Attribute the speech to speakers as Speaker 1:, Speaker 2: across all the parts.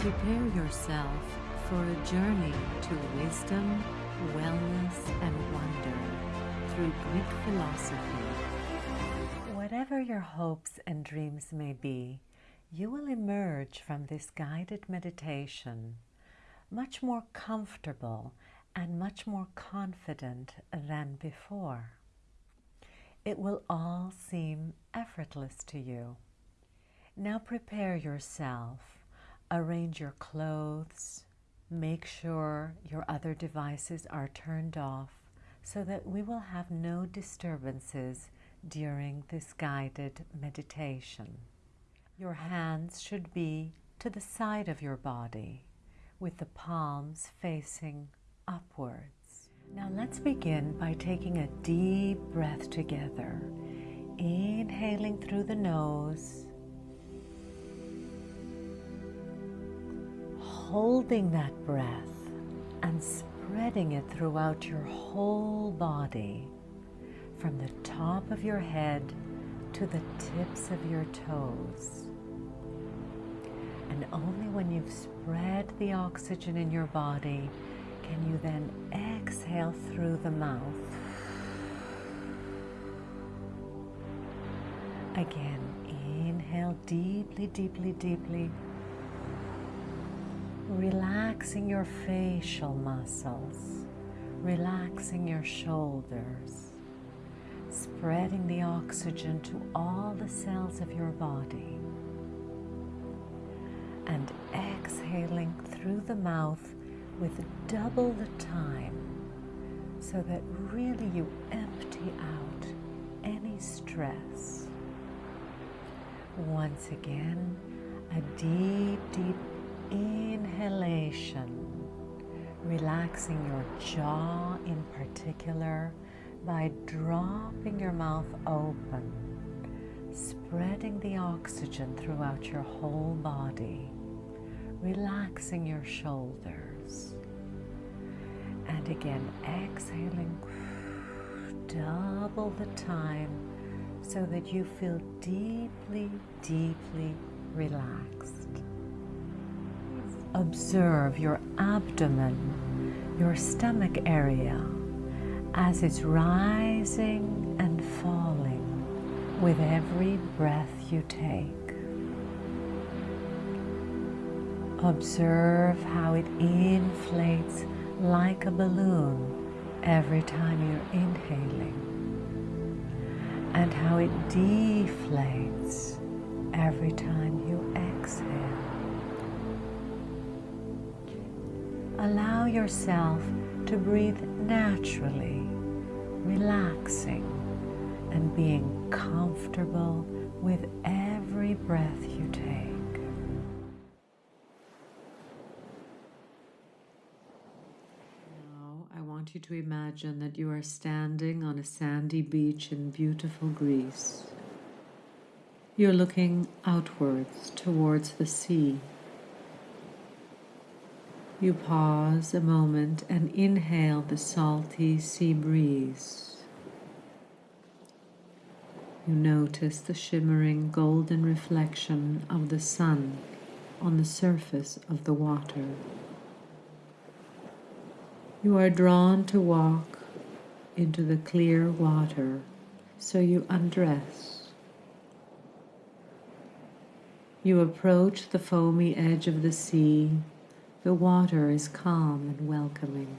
Speaker 1: Prepare yourself for a journey to wisdom, wellness, and wonder through Greek philosophy. Whatever your hopes and dreams may be, you will emerge from this guided meditation much more comfortable and much more confident than before. It will all seem effortless to you. Now prepare yourself arrange your clothes, make sure your other devices are turned off so that we will have no disturbances during this guided meditation. Your hands should be to the side of your body with the palms facing upwards. Now let's begin by taking a deep breath together, inhaling through the nose holding that breath and spreading it throughout your whole body from the top of your head to the tips of your toes. And only when you've spread the oxygen in your body can you then exhale through the mouth. Again, inhale deeply, deeply, deeply relaxing your facial muscles, relaxing your shoulders, spreading the oxygen to all the cells of your body, and exhaling through the mouth with double the time so that really you empty out any stress. Once again, a deep, deep inhalation, relaxing your jaw in particular by dropping your mouth open, spreading the oxygen throughout your whole body, relaxing your shoulders. And again, exhaling double the time so that you feel deeply, deeply relaxed. Observe your abdomen, your stomach area, as it's rising and falling with every breath you take. Observe how it inflates like a balloon every time you're inhaling and how it deflates every time allow yourself to breathe naturally, relaxing and being comfortable with every breath you take. Now I want you to imagine that you are standing on a sandy beach in beautiful Greece. You're looking outwards towards the sea you pause a moment and inhale the salty sea breeze. You notice the shimmering golden reflection of the sun on the surface of the water. You are drawn to walk into the clear water, so you undress. You approach the foamy edge of the sea the water is calm and welcoming.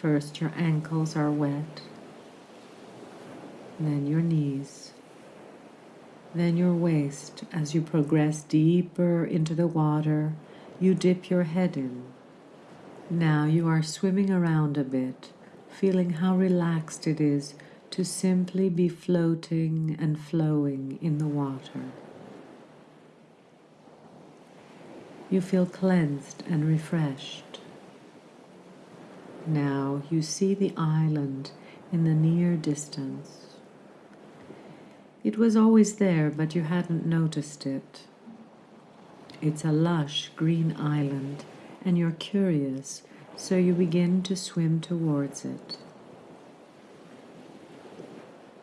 Speaker 1: First, your ankles are wet, then your knees, then your waist. As you progress deeper into the water, you dip your head in. Now you are swimming around a bit, feeling how relaxed it is to simply be floating and flowing in the water. You feel cleansed and refreshed. Now you see the island in the near distance. It was always there, but you hadn't noticed it. It's a lush green island, and you're curious, so you begin to swim towards it.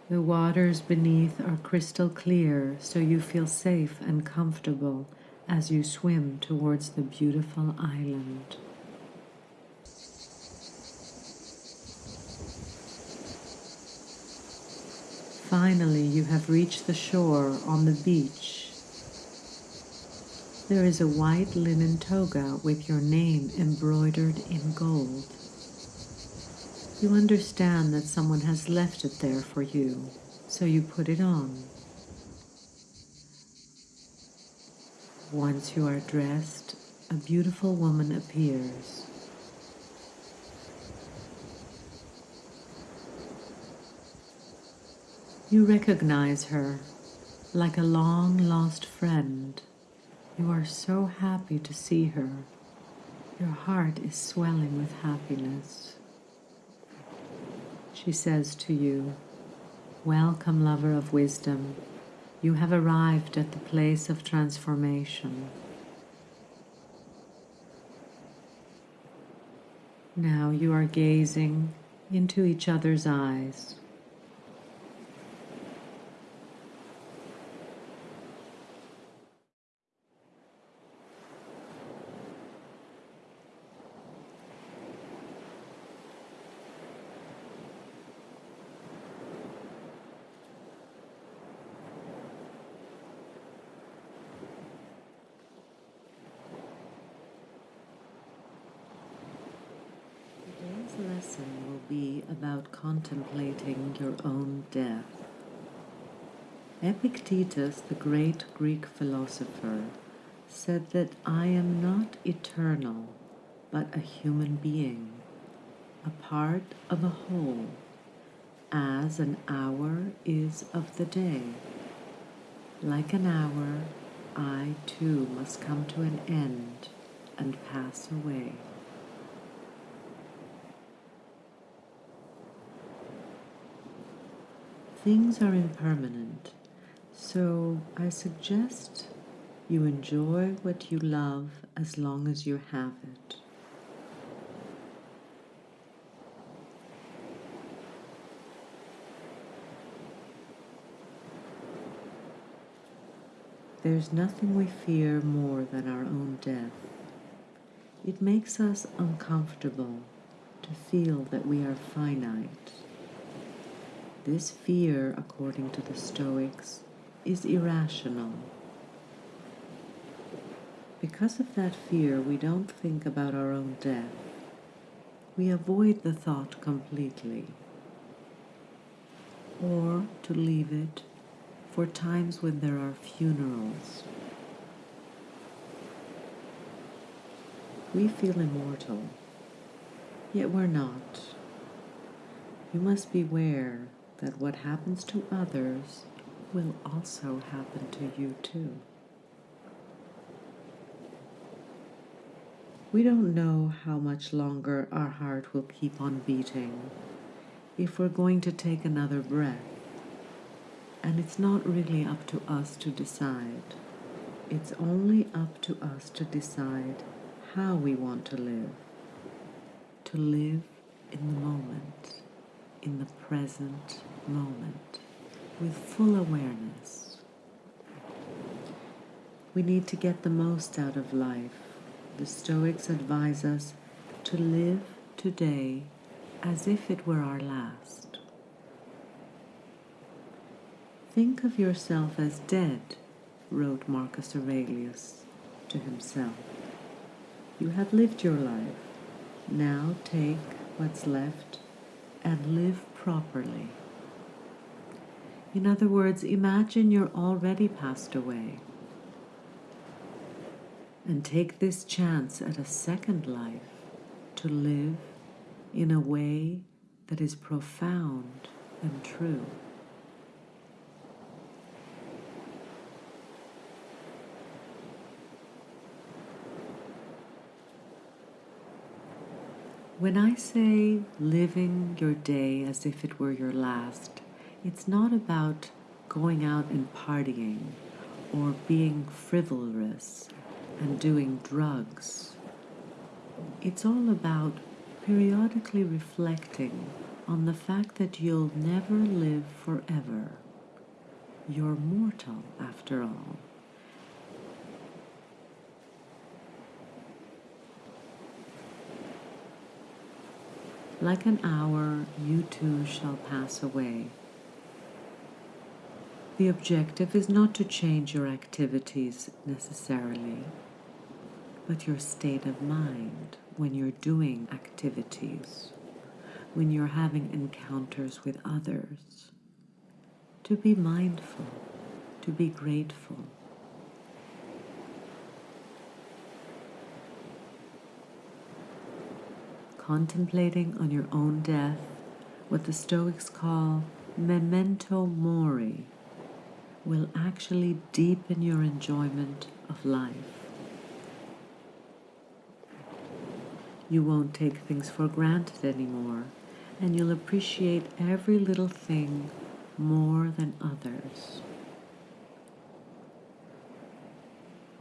Speaker 1: The waters beneath are crystal clear, so you feel safe and comfortable as you swim towards the beautiful island. Finally, you have reached the shore on the beach. There is a white linen toga with your name embroidered in gold. You understand that someone has left it there for you, so you put it on. Once you are dressed, a beautiful woman appears. You recognize her like a long lost friend. You are so happy to see her. Your heart is swelling with happiness. She says to you, Welcome, lover of wisdom. You have arrived at the place of transformation. Now you are gazing into each other's eyes. Today's lesson will be about contemplating your own death. Epictetus, the great Greek philosopher, said that I am not eternal, but a human being, a part of a whole, as an hour is of the day. Like an hour, I too must come to an end and pass away. Things are impermanent, so I suggest you enjoy what you love as long as you have it. There's nothing we fear more than our own death. It makes us uncomfortable to feel that we are finite. This fear, according to the Stoics, is irrational. Because of that fear, we don't think about our own death. We avoid the thought completely. Or to leave it for times when there are funerals. We feel immortal, yet we're not. You must beware that what happens to others will also happen to you too. We don't know how much longer our heart will keep on beating if we're going to take another breath. And it's not really up to us to decide. It's only up to us to decide how we want to live. To live in the moment, in the present moment, with full awareness. We need to get the most out of life. The Stoics advise us to live today as if it were our last. Think of yourself as dead, wrote Marcus Aurelius to himself. You have lived your life. Now take what's left and live properly. In other words, imagine you're already passed away. And take this chance at a second life to live in a way that is profound and true. When I say living your day as if it were your last, it's not about going out and partying or being frivolous and doing drugs. It's all about periodically reflecting on the fact that you'll never live forever. You're mortal, after all. Like an hour, you too shall pass away. The objective is not to change your activities necessarily, but your state of mind when you're doing activities, when you're having encounters with others. To be mindful, to be grateful. Contemplating on your own death, what the Stoics call memento mori, will actually deepen your enjoyment of life. You won't take things for granted anymore, and you'll appreciate every little thing more than others.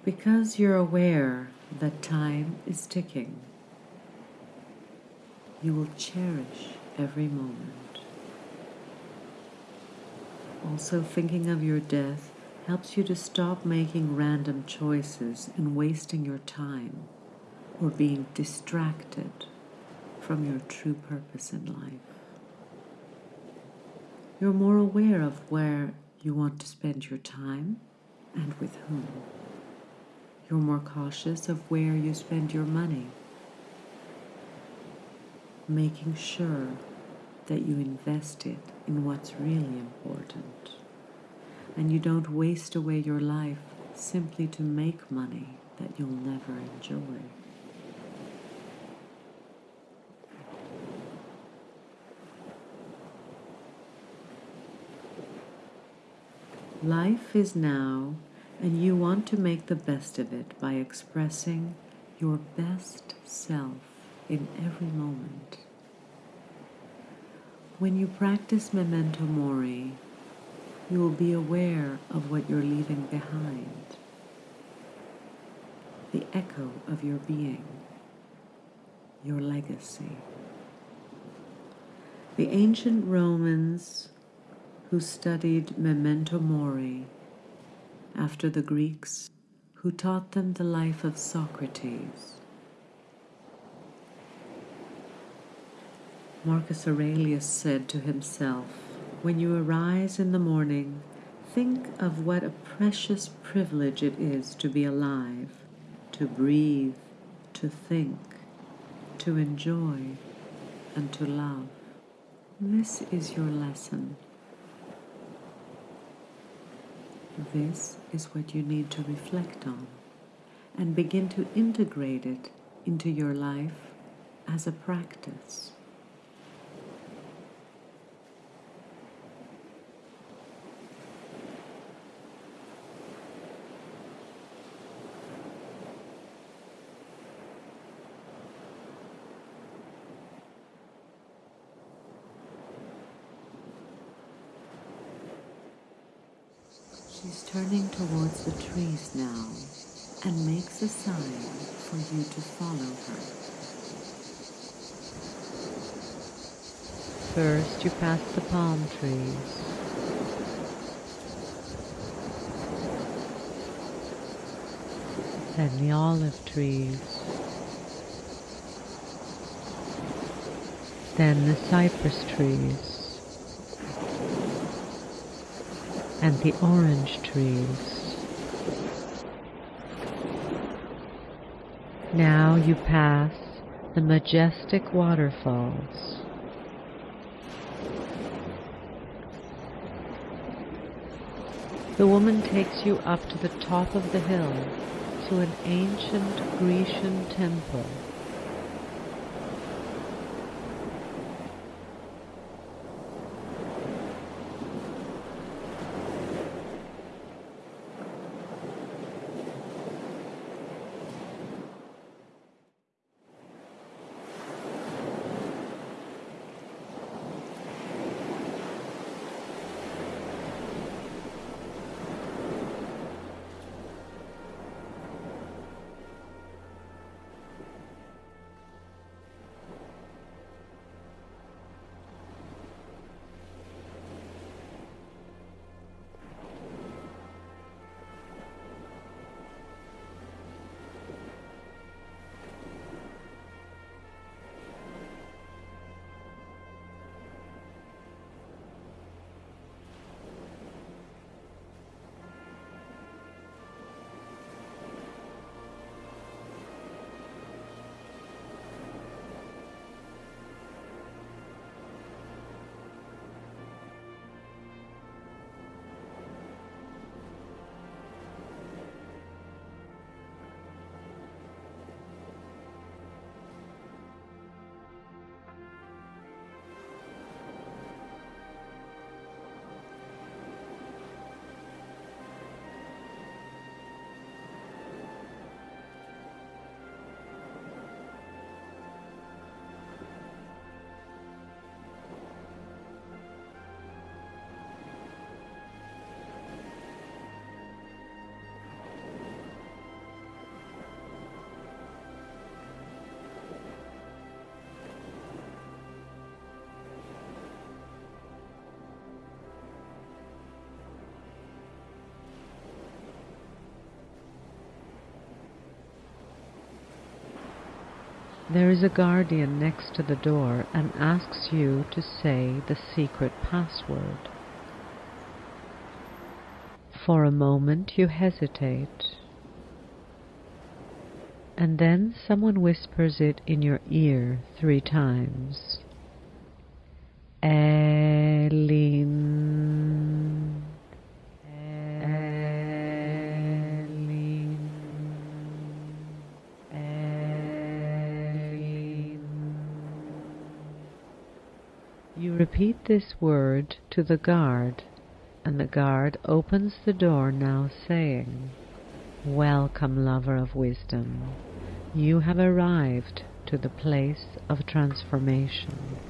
Speaker 1: Because you're aware that time is ticking, you will cherish every moment. Also, thinking of your death helps you to stop making random choices and wasting your time or being distracted from your true purpose in life. You're more aware of where you want to spend your time and with whom. You're more cautious of where you spend your money, making sure that you invest it in what's really important. And you don't waste away your life simply to make money that you'll never enjoy. Life is now, and you want to make the best of it by expressing your best self in every moment. When you practice memento mori, you will be aware of what you're leaving behind, the echo of your being, your legacy. The ancient Romans who studied memento mori after the Greeks who taught them the life of Socrates Marcus Aurelius said to himself, When you arise in the morning, think of what a precious privilege it is to be alive, to breathe, to think, to enjoy, and to love. This is your lesson. This is what you need to reflect on and begin to integrate it into your life as a practice. Turning towards the trees now and makes a sign for you to follow her. First you pass the palm trees. Then the olive trees. Then the cypress trees. And the orange trees. Now you pass the majestic waterfalls. The woman takes you up to the top of the hill to an ancient Grecian temple. There is a guardian next to the door and asks you to say the secret password. For a moment you hesitate, and then someone whispers it in your ear three times. Eileen. Repeat this word to the guard, and the guard opens the door now saying, Welcome, lover of wisdom. You have arrived to the place of transformation.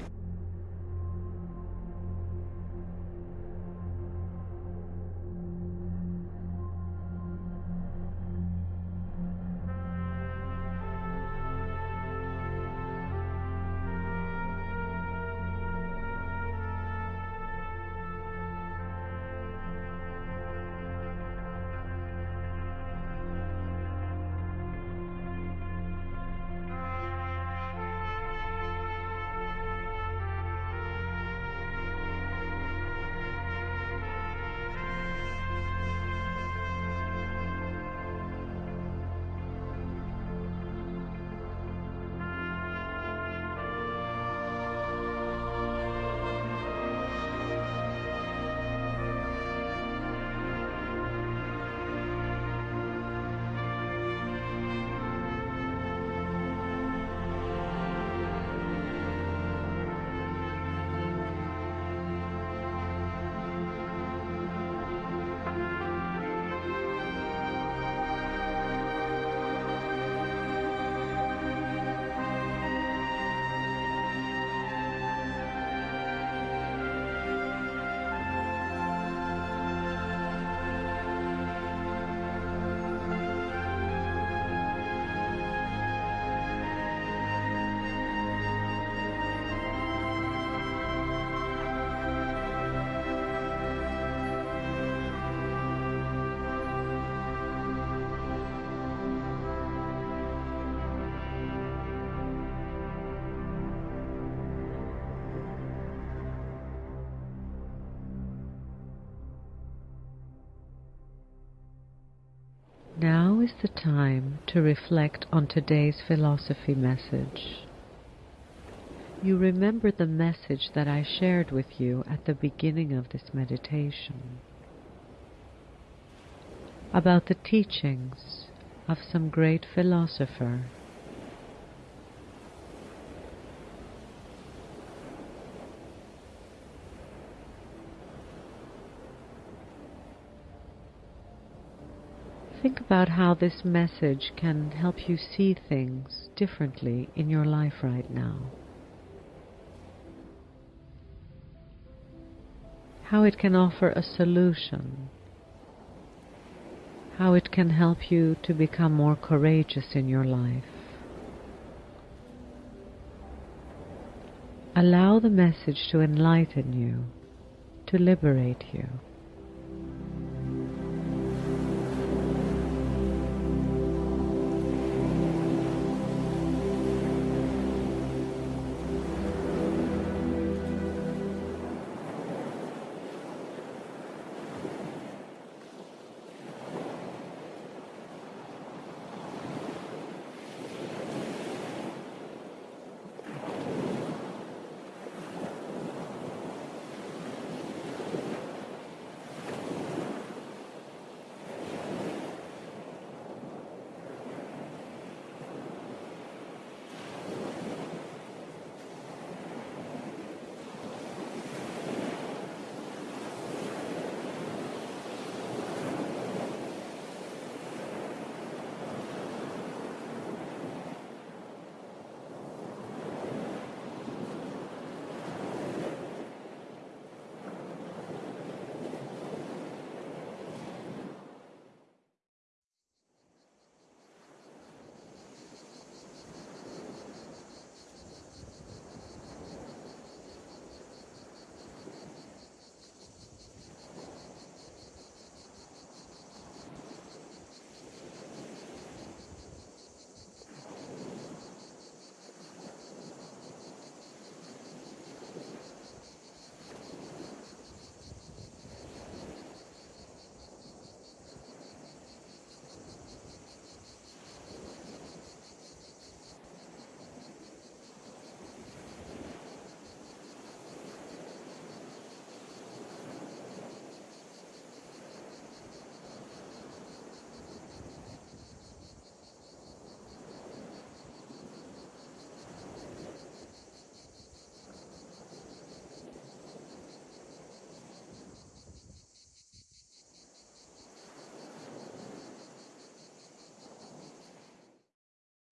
Speaker 1: Is the time to reflect on today's philosophy message. You remember the message that I shared with you at the beginning of this meditation about the teachings of some great philosopher Think about how this message can help you see things differently in your life right now. How it can offer a solution. How it can help you to become more courageous in your life. Allow the message to enlighten you, to liberate you.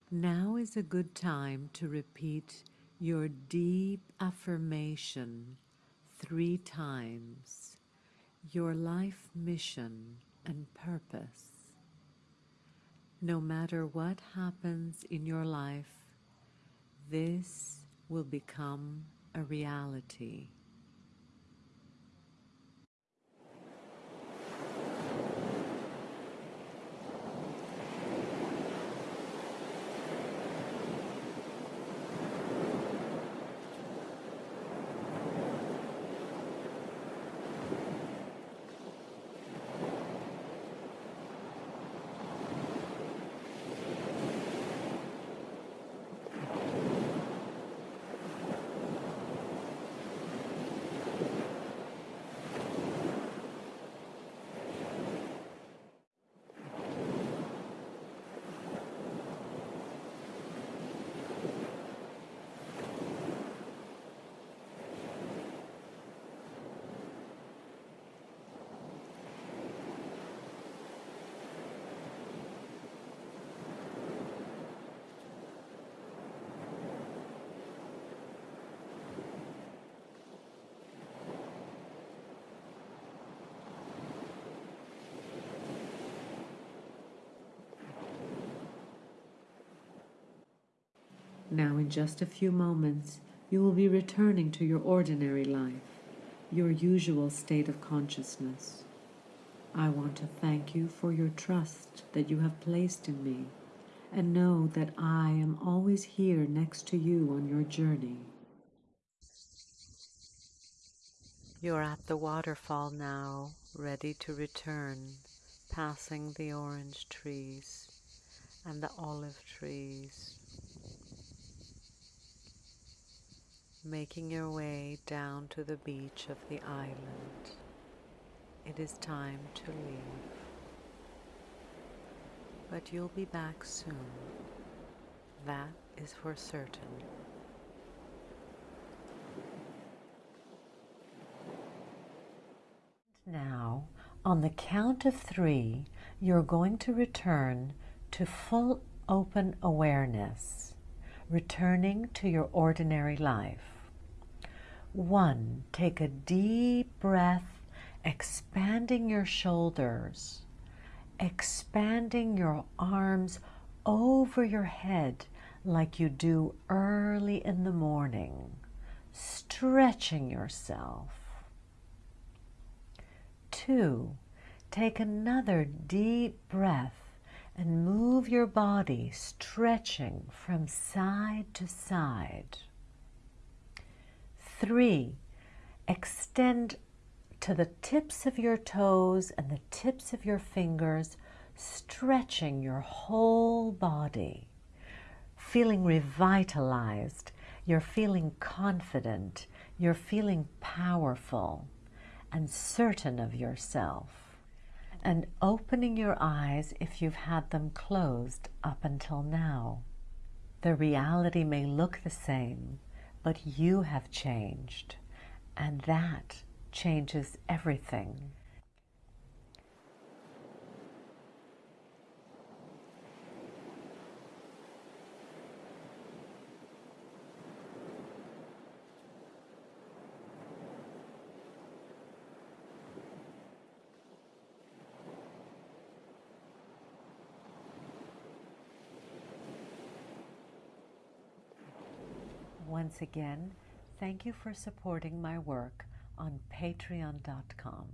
Speaker 1: Now is a good time to repeat your deep affirmation three times, your life mission and purpose. No matter what happens in your life, this will become a reality. Now, in just a few moments, you will be returning to your ordinary life, your usual state of consciousness. I want to thank you for your trust that you have placed in me, and know that I am always here next to you on your journey. You're at the waterfall now, ready to return, passing the orange trees and the olive trees making your way down to the beach of the island. It is time to leave. But you'll be back soon. That is for certain. Now, on the count of three, you're going to return to full open awareness, returning to your ordinary life. One, take a deep breath, expanding your shoulders, expanding your arms over your head like you do early in the morning, stretching yourself. Two, take another deep breath and move your body stretching from side to side. Three, extend to the tips of your toes and the tips of your fingers, stretching your whole body, feeling revitalized. You're feeling confident. You're feeling powerful and certain of yourself. And opening your eyes if you've had them closed up until now. The reality may look the same, but you have changed, and that changes everything. Once again, thank you for supporting my work on patreon.com.